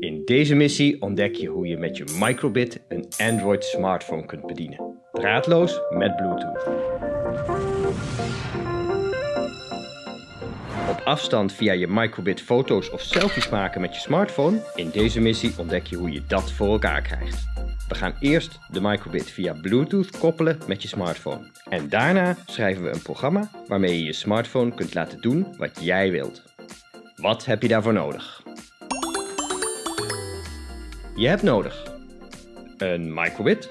In deze missie ontdek je hoe je met je microbit een Android smartphone kunt bedienen. Draadloos met Bluetooth. Op afstand via je microbit foto's of selfies maken met je smartphone. In deze missie ontdek je hoe je dat voor elkaar krijgt. We gaan eerst de microbit via Bluetooth koppelen met je smartphone. En daarna schrijven we een programma waarmee je je smartphone kunt laten doen wat jij wilt. Wat heb je daarvoor nodig? Je hebt nodig een microbit,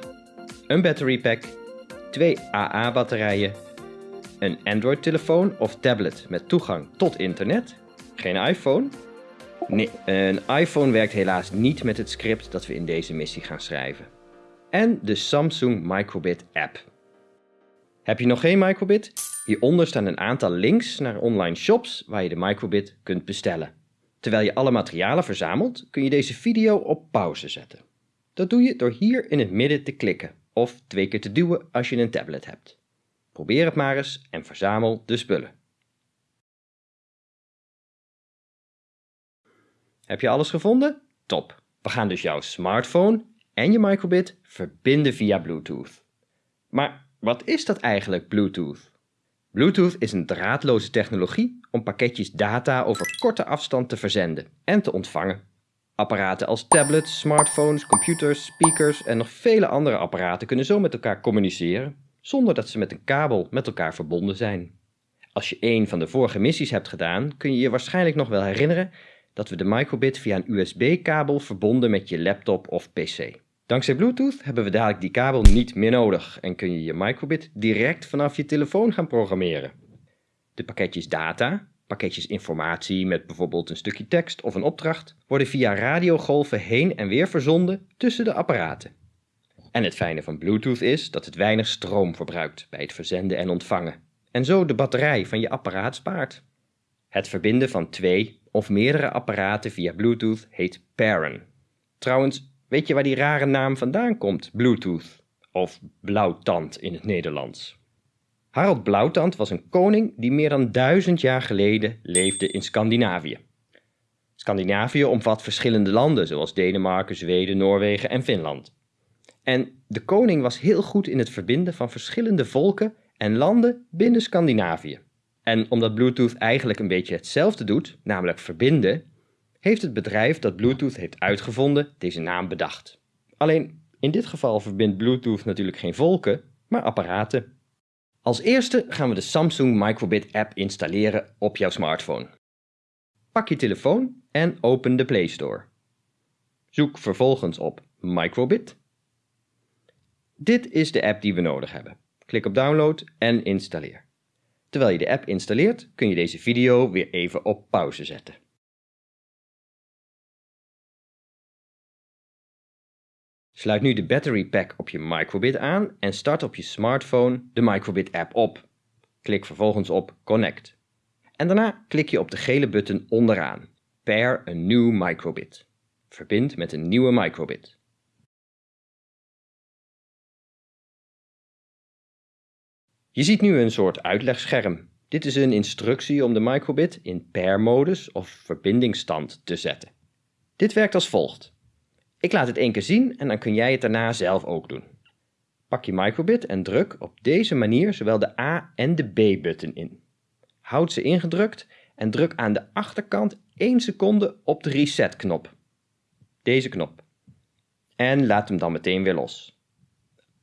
een battery pack, twee AA-batterijen, een Android-telefoon of tablet met toegang tot internet, geen iPhone. Nee, een iPhone werkt helaas niet met het script dat we in deze missie gaan schrijven. En de Samsung Microbit app. Heb je nog geen microbit? Hieronder staan een aantal links naar online shops waar je de microbit kunt bestellen. Terwijl je alle materialen verzamelt, kun je deze video op pauze zetten. Dat doe je door hier in het midden te klikken of twee keer te duwen als je een tablet hebt. Probeer het maar eens en verzamel de spullen. Heb je alles gevonden? Top! We gaan dus jouw smartphone en je microbit verbinden via Bluetooth. Maar wat is dat eigenlijk, Bluetooth? Bluetooth is een draadloze technologie om pakketjes data over korte afstand te verzenden en te ontvangen. Apparaten als tablets, smartphones, computers, speakers en nog vele andere apparaten kunnen zo met elkaar communiceren, zonder dat ze met een kabel met elkaar verbonden zijn. Als je een van de vorige missies hebt gedaan, kun je je waarschijnlijk nog wel herinneren dat we de microbit via een USB-kabel verbonden met je laptop of pc. Dankzij Bluetooth hebben we dadelijk die kabel niet meer nodig en kun je je microbit direct vanaf je telefoon gaan programmeren. De pakketjes data, pakketjes informatie met bijvoorbeeld een stukje tekst of een opdracht, worden via radiogolven heen en weer verzonden tussen de apparaten. En het fijne van Bluetooth is dat het weinig stroom verbruikt bij het verzenden en ontvangen en zo de batterij van je apparaat spaart. Het verbinden van twee of meerdere apparaten via Bluetooth heet pairen. Trouwens, Weet je waar die rare naam vandaan komt, Bluetooth? Of blauwtand in het Nederlands. Harald Blauwtand was een koning die meer dan duizend jaar geleden leefde in Scandinavië. Scandinavië omvat verschillende landen zoals Denemarken, Zweden, Noorwegen en Finland. En de koning was heel goed in het verbinden van verschillende volken en landen binnen Scandinavië. En omdat Bluetooth eigenlijk een beetje hetzelfde doet, namelijk verbinden, heeft het bedrijf dat Bluetooth heeft uitgevonden deze naam bedacht. Alleen in dit geval verbindt Bluetooth natuurlijk geen volken, maar apparaten. Als eerste gaan we de Samsung Microbit app installeren op jouw smartphone. Pak je telefoon en open de Play Store. Zoek vervolgens op Microbit. Dit is de app die we nodig hebben. Klik op download en installeer. Terwijl je de app installeert kun je deze video weer even op pauze zetten. Sluit nu de battery pack op je microbit aan en start op je smartphone de microbit app op. Klik vervolgens op Connect. En daarna klik je op de gele button onderaan, Pair a new microbit. Verbind met een nieuwe microbit. Je ziet nu een soort uitlegscherm. Dit is een instructie om de microbit in pair-modus of verbindingsstand te zetten. Dit werkt als volgt. Ik laat het één keer zien en dan kun jij het daarna zelf ook doen. Pak je microbit en druk op deze manier zowel de A en de B-button in. Houd ze ingedrukt en druk aan de achterkant 1 seconde op de reset-knop. Deze knop. En laat hem dan meteen weer los.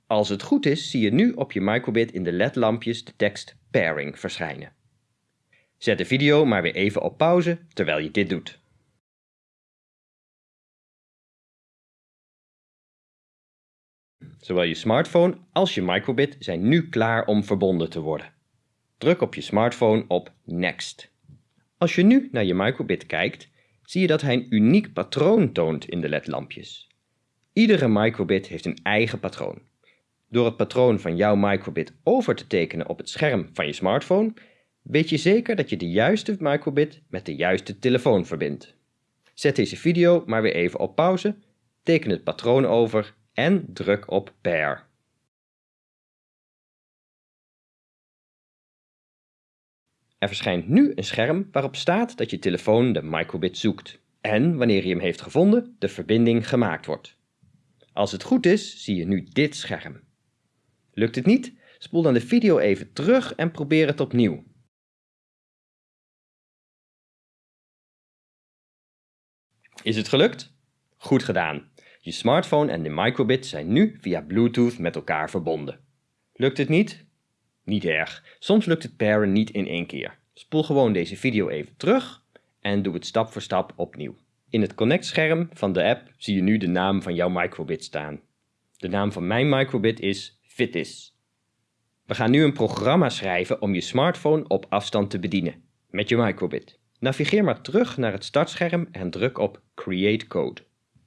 Als het goed is, zie je nu op je microbit in de LED-lampjes de tekst Pairing verschijnen. Zet de video maar weer even op pauze terwijl je dit doet. Zowel je smartphone als je microbit zijn nu klaar om verbonden te worden. Druk op je smartphone op Next. Als je nu naar je microbit kijkt, zie je dat hij een uniek patroon toont in de ledlampjes. Iedere microbit heeft een eigen patroon. Door het patroon van jouw microbit over te tekenen op het scherm van je smartphone, weet je zeker dat je de juiste microbit met de juiste telefoon verbindt. Zet deze video maar weer even op pauze, teken het patroon over en druk op Pair. Er verschijnt nu een scherm waarop staat dat je telefoon de microbit zoekt en, wanneer hij hem heeft gevonden, de verbinding gemaakt wordt. Als het goed is, zie je nu dit scherm. Lukt het niet? Spoel dan de video even terug en probeer het opnieuw. Is het gelukt? Goed gedaan. Je smartphone en de microbit zijn nu via Bluetooth met elkaar verbonden. Lukt het niet? Niet erg. Soms lukt het paren niet in één keer. Spoel gewoon deze video even terug en doe het stap voor stap opnieuw. In het Connect-scherm van de app zie je nu de naam van jouw microbit staan. De naam van mijn microbit is Fitis. We gaan nu een programma schrijven om je smartphone op afstand te bedienen, met je microbit. Navigeer maar terug naar het startscherm en druk op Create Code.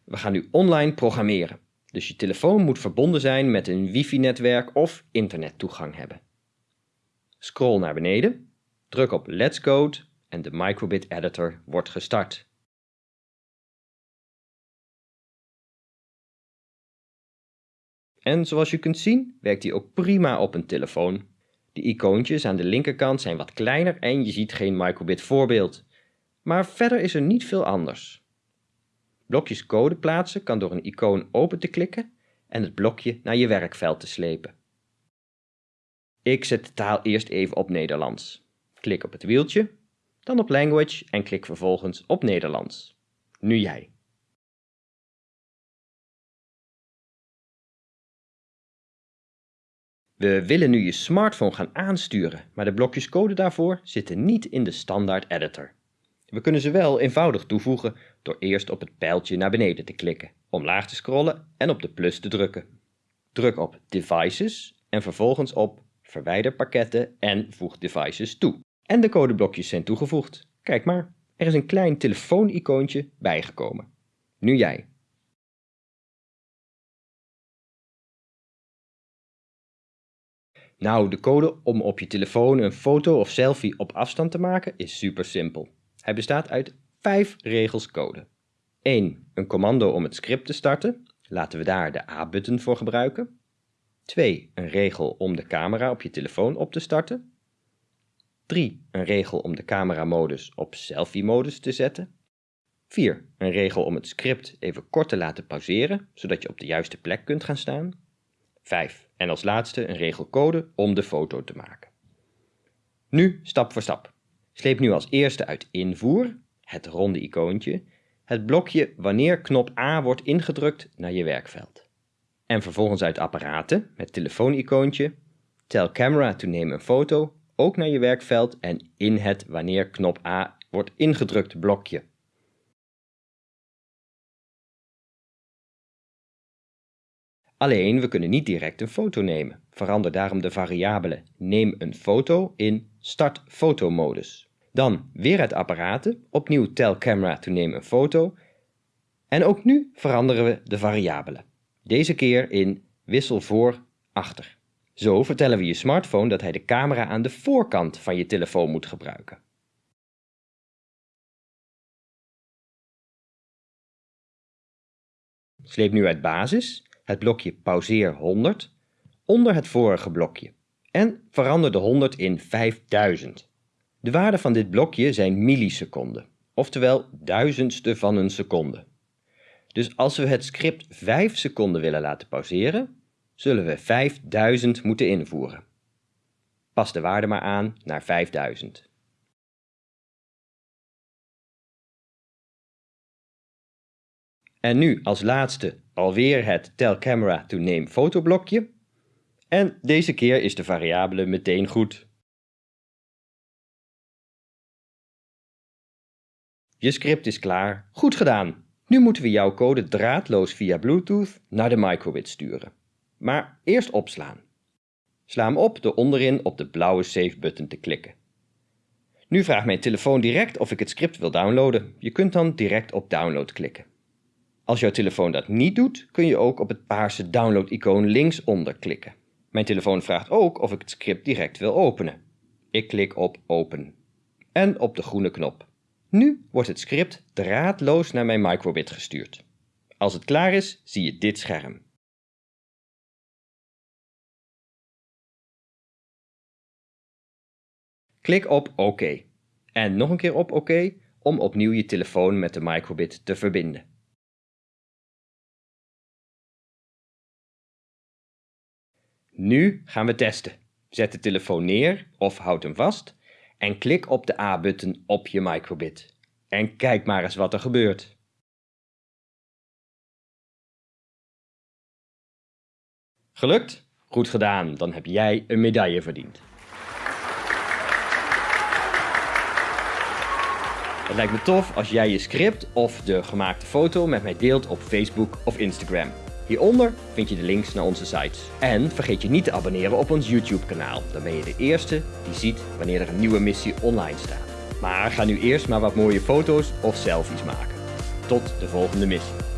We gaan nu online programmeren, dus je telefoon moet verbonden zijn met een wifi-netwerk of internettoegang hebben. Scroll naar beneden, druk op Let's Code en de microbit editor wordt gestart. En zoals je kunt zien werkt hij ook prima op een telefoon. De icoontjes aan de linkerkant zijn wat kleiner en je ziet geen microbit voorbeeld. Maar verder is er niet veel anders. Blokjes code plaatsen kan door een icoon open te klikken en het blokje naar je werkveld te slepen. Ik zet de taal eerst even op Nederlands. Klik op het wieltje, dan op Language en klik vervolgens op Nederlands. Nu jij. We willen nu je smartphone gaan aansturen, maar de blokjes code daarvoor zitten niet in de standaard editor. We kunnen ze wel eenvoudig toevoegen door eerst op het pijltje naar beneden te klikken, omlaag te scrollen en op de plus te drukken. Druk op Devices en vervolgens op Verwijder pakketten en voeg devices toe. En de codeblokjes zijn toegevoegd. Kijk maar, er is een klein telefoon-icoontje bijgekomen. Nu jij. Nou, de code om op je telefoon een foto of selfie op afstand te maken is super simpel. Hij bestaat uit 5 regels code. 1. Een commando om het script te starten. Laten we daar de A-button voor gebruiken. 2. Een regel om de camera op je telefoon op te starten. 3. Een regel om de cameramodus op selfie-modus te zetten. 4. Een regel om het script even kort te laten pauzeren, zodat je op de juiste plek kunt gaan staan. 5. En als laatste een regel code om de foto te maken. Nu stap voor stap. Sleep nu als eerste uit invoer, het ronde icoontje, het blokje wanneer knop A wordt ingedrukt naar je werkveld. En vervolgens uit apparaten, met telefoon-icoontje, tell camera to neem een foto, ook naar je werkveld en in het wanneer knop A wordt ingedrukt blokje. Alleen, we kunnen niet direct een foto nemen. Verander daarom de variabele neem een foto in start fotomodus. Dan weer uit apparaten, opnieuw tell camera to neem een foto. En ook nu veranderen we de variabele. Deze keer in wissel voor achter. Zo vertellen we je smartphone dat hij de camera aan de voorkant van je telefoon moet gebruiken. Sleep nu uit basis het blokje pauzeer 100 onder het vorige blokje en verander de 100 in 5000. De waarden van dit blokje zijn milliseconden, oftewel duizendste van een seconde. Dus als we het script 5 seconden willen laten pauzeren, zullen we 5000 moeten invoeren. Pas de waarde maar aan naar 5000. En nu als laatste alweer het Tell Camera to Name fotoblokje. En deze keer is de variabele meteen goed. Je script is klaar. Goed gedaan! Nu moeten we jouw code draadloos via Bluetooth naar de microbit sturen. Maar eerst opslaan. Sla hem op door onderin op de blauwe Save-button te klikken. Nu vraagt mijn telefoon direct of ik het script wil downloaden. Je kunt dan direct op download klikken. Als jouw telefoon dat niet doet, kun je ook op het paarse download-icoon linksonder klikken. Mijn telefoon vraagt ook of ik het script direct wil openen. Ik klik op open. En op de groene knop. Nu wordt het script draadloos naar mijn microbit gestuurd. Als het klaar is, zie je dit scherm. Klik op OK. En nog een keer op OK om opnieuw je telefoon met de microbit te verbinden. Nu gaan we testen. Zet de telefoon neer of houd hem vast en klik op de A-button op je microbit. En kijk maar eens wat er gebeurt. Gelukt? Goed gedaan, dan heb jij een medaille verdiend. Het lijkt me tof als jij je script of de gemaakte foto met mij deelt op Facebook of Instagram. Hieronder vind je de links naar onze sites. En vergeet je niet te abonneren op ons YouTube kanaal. Dan ben je de eerste die ziet wanneer er een nieuwe missie online staat. Maar ga nu eerst maar wat mooie foto's of selfies maken. Tot de volgende missie.